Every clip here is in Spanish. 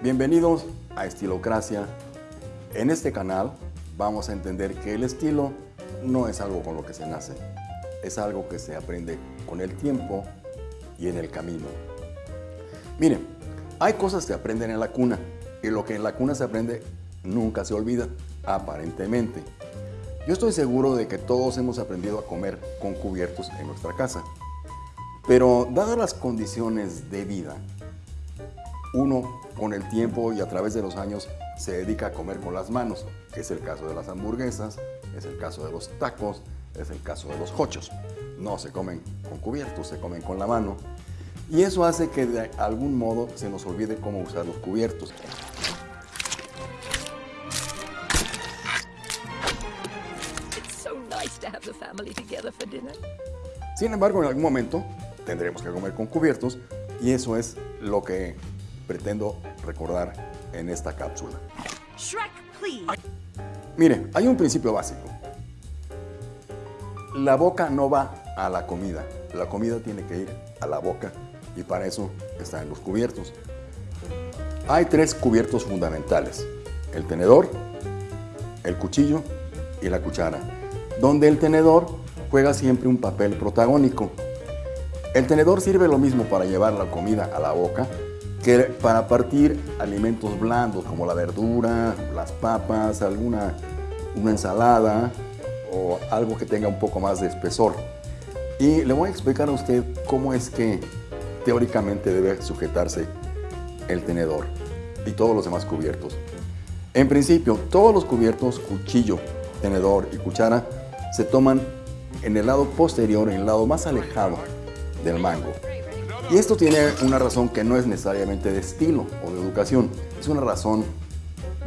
Bienvenidos a Estilocracia. En este canal vamos a entender que el estilo no es algo con lo que se nace, es algo que se aprende con el tiempo y en el camino. Miren, hay cosas que aprenden en la cuna y lo que en la cuna se aprende nunca se olvida, aparentemente. Yo estoy seguro de que todos hemos aprendido a comer con cubiertos en nuestra casa, pero dadas las condiciones de vida uno con el tiempo y a través de los años se dedica a comer con las manos, que es el caso de las hamburguesas, es el caso de los tacos, es el caso de los hochos. No se comen con cubiertos, se comen con la mano. Y eso hace que de algún modo se nos olvide cómo usar los cubiertos. Sin embargo, en algún momento tendremos que comer con cubiertos y eso es lo que pretendo recordar en esta cápsula. Shrek, please. Mire, hay un principio básico. La boca no va a la comida, la comida tiene que ir a la boca y para eso están los cubiertos. Hay tres cubiertos fundamentales, el tenedor, el cuchillo y la cuchara, donde el tenedor juega siempre un papel protagónico. El tenedor sirve lo mismo para llevar la comida a la boca que para partir alimentos blandos como la verdura, las papas, alguna una ensalada o algo que tenga un poco más de espesor. Y le voy a explicar a usted cómo es que teóricamente debe sujetarse el tenedor y todos los demás cubiertos. En principio, todos los cubiertos, cuchillo, tenedor y cuchara, se toman en el lado posterior, en el lado más alejado del mango. Y esto tiene una razón que no es necesariamente de estilo o de educación, es una razón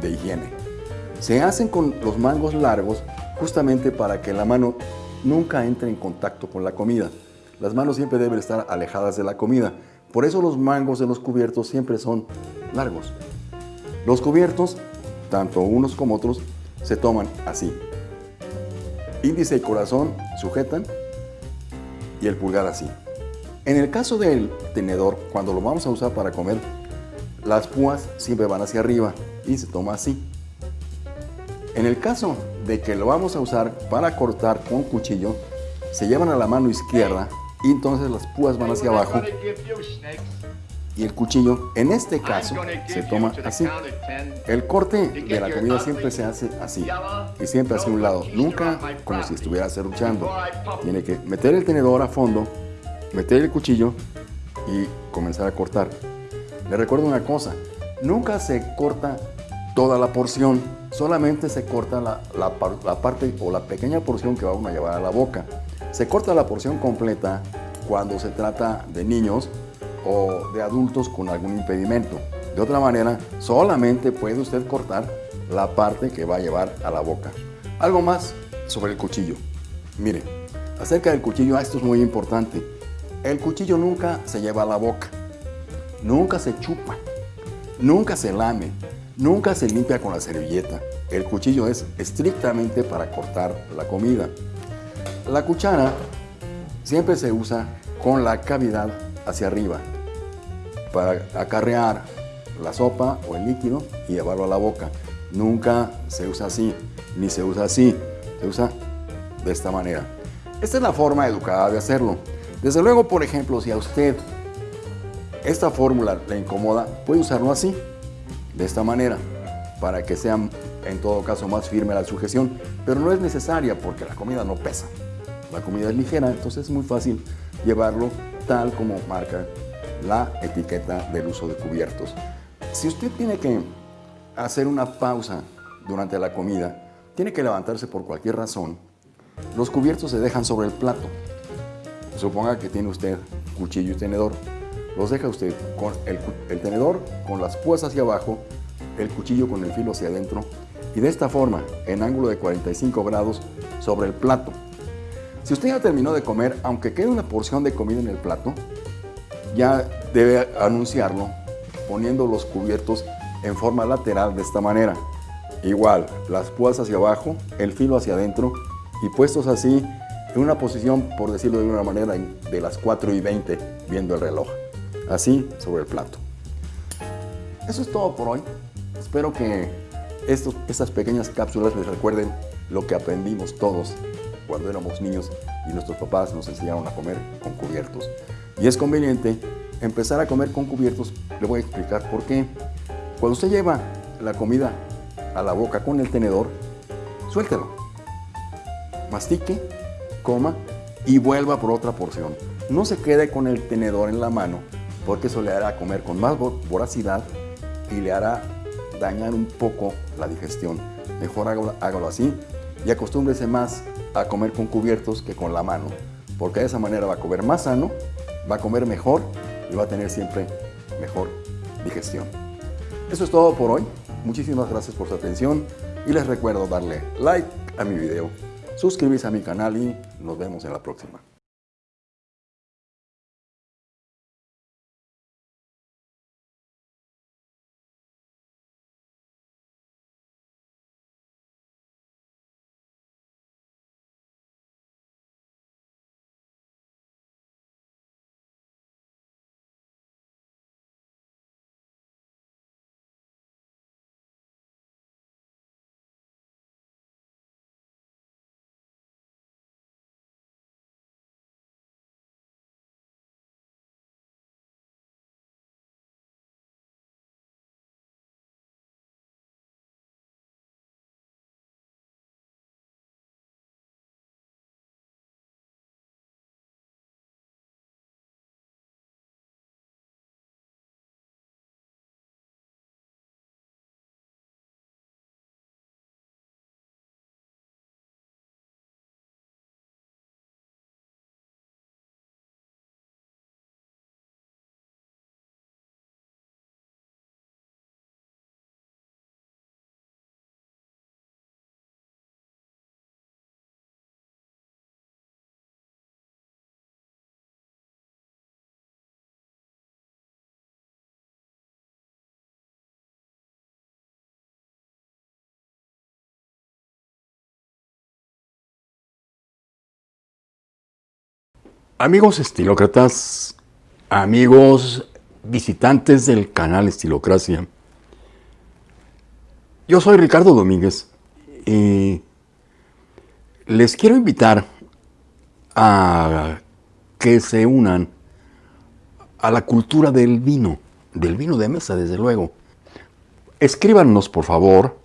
de higiene. Se hacen con los mangos largos justamente para que la mano nunca entre en contacto con la comida. Las manos siempre deben estar alejadas de la comida. Por eso los mangos de los cubiertos siempre son largos. Los cubiertos, tanto unos como otros, se toman así. Índice y corazón sujetan y el pulgar así. En el caso del tenedor, cuando lo vamos a usar para comer, las púas siempre van hacia arriba y se toma así. En el caso de que lo vamos a usar para cortar con cuchillo, se llevan a la mano izquierda y entonces las púas van hacia abajo y el cuchillo, en este caso, se toma así. El corte de la comida siempre se hace así y siempre hacia un lado, nunca como si estuviera serruchando. Tiene que meter el tenedor a fondo, meter el cuchillo y comenzar a cortar. Le recuerdo una cosa, nunca se corta toda la porción, solamente se corta la, la, parte o la pequeña porción que vamos a llevar a la boca. Se corta la porción completa cuando se trata de niños o de adultos con algún impedimento. De otra manera, solamente puede usted cortar la parte que va a llevar a la boca. Algo más sobre el cuchillo. Mire, acerca del cuchillo, esto es muy importante. El cuchillo nunca se lleva a la boca, nunca se chupa, nunca se lame, nunca se limpia con la servilleta. El cuchillo es estrictamente para cortar la comida. La cuchara siempre se usa con la cavidad hacia arriba para acarrear la sopa o el líquido y llevarlo a la boca. Nunca se usa así, ni se usa así, se usa de esta manera. Esta es la forma educada de hacerlo. Desde luego, por ejemplo, si a usted esta fórmula le incomoda, puede usarlo así, de esta manera, para que sea en todo caso más firme la sujeción, pero no es necesaria porque la comida no pesa. La comida es ligera, entonces es muy fácil llevarlo tal como marca la etiqueta del uso de cubiertos. Si usted tiene que hacer una pausa durante la comida, tiene que levantarse por cualquier razón, los cubiertos se dejan sobre el plato. Suponga que tiene usted cuchillo y tenedor. Los deja usted con el, tenedor con las púas hacia abajo, el cuchillo con el filo hacia adentro y de esta forma, en ángulo de 45 grados, sobre el plato. Si usted ya terminó de comer, aunque quede una porción de comida en el plato, ya debe anunciarlo poniendo los cubiertos en forma lateral de esta manera. Igual, las púas hacia abajo, el filo hacia adentro y puestos así en una posición, por decirlo de una manera, de las 4 y 20 viendo el reloj. Así sobre el plato. Eso es todo por hoy. Espero que estas pequeñas cápsulas les recuerden lo que aprendimos todos cuando éramos niños y nuestros papás nos enseñaron a comer con cubiertos. Y es conveniente empezar a comer con cubiertos. Le voy a explicar por qué. Cuando usted lleva la comida a la boca con el tenedor, suéltelo. Mastique, coma y vuelva por otra porción. No se quede con el tenedor en la mano porque eso le hará comer con más voracidad y le hará dañar un poco la digestión. Mejor hágalo, así y acostúmbrese más a comer con cubiertos que con la mano, porque de esa manera va a comer más sano, va a comer mejor y va a tener siempre mejor digestión. Eso es todo por hoy. Muchísimas gracias por su atención y les recuerdo darle like a mi video, suscribirse a mi canal y nos vemos en la próxima. Amigos estilócratas, amigos visitantes del canal Estilocracia, yo soy Ricardo Domínguez y les quiero invitar a que se unan a la cultura del vino, del vino de mesa, desde luego. Escríbanos, por favor,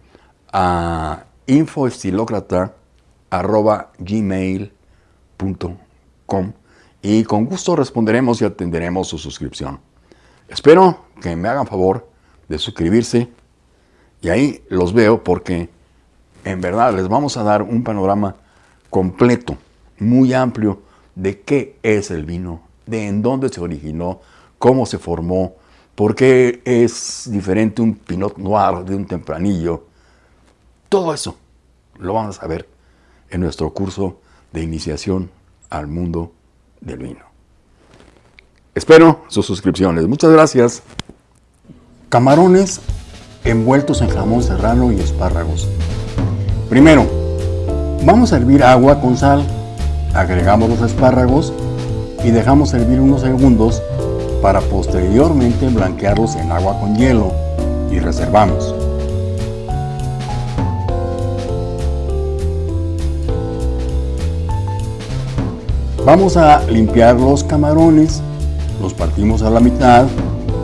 a infoestilocrata.gmail.com y con gusto responderemos y atenderemos su suscripción. Espero que me hagan favor de suscribirse y ahí los veo porque en verdad les vamos a dar un panorama completo, muy amplio de qué es el vino, de en dónde se originó, cómo se formó, por qué es diferente un Pinot Noir de un tempranillo. Todo eso lo vamos a saber en nuestro curso de iniciación al mundo del vino. Espero sus suscripciones. Muchas gracias. Camarones envueltos en jamón serrano y espárragos. Primero, vamos a hervir agua con sal, agregamos los espárragos y dejamos hervir unos segundos para posteriormente blanquearlos en agua con hielo y reservamos. Vamos a limpiar los camarones, los partimos a la mitad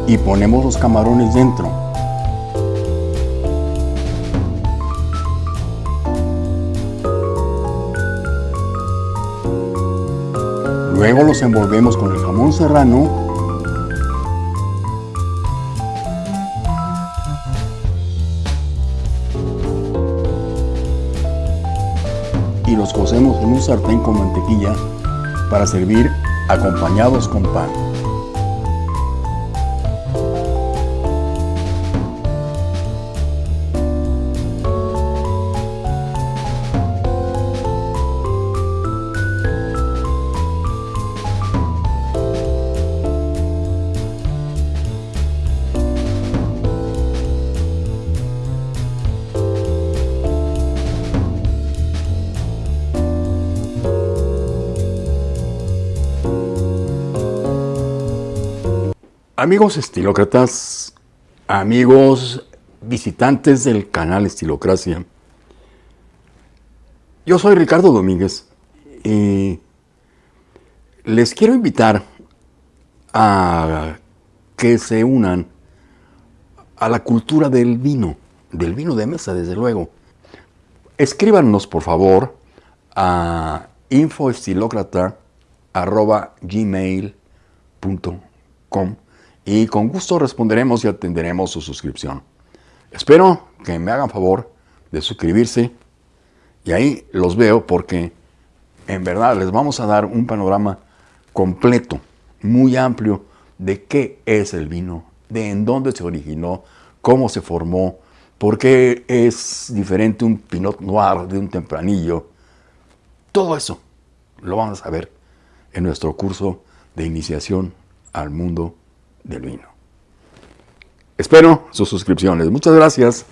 y ponemos los camarones dentro. Luego los envolvemos con el jamón serrano y los cocemos en un sartén con mantequilla para servir acompañados con pan. Amigos estilócratas, amigos visitantes del canal Estilocracia. Yo soy Ricardo Domínguez y les quiero invitar a que se unan a la cultura del vino, del vino de mesa, desde luego. Escríbanos, por favor, a infoestilocrata.gmail.com y con gusto responderemos y atenderemos su suscripción. Espero que me hagan favor de suscribirse y ahí los veo porque en verdad les vamos a dar un panorama completo, muy amplio de qué es el vino, de en dónde se originó, cómo se formó, por qué es diferente un Pinot Noir de un tempranillo. Todo eso lo vamos a ver en nuestro curso de iniciación al mundo del vino. Espero sus suscripciones. Muchas gracias.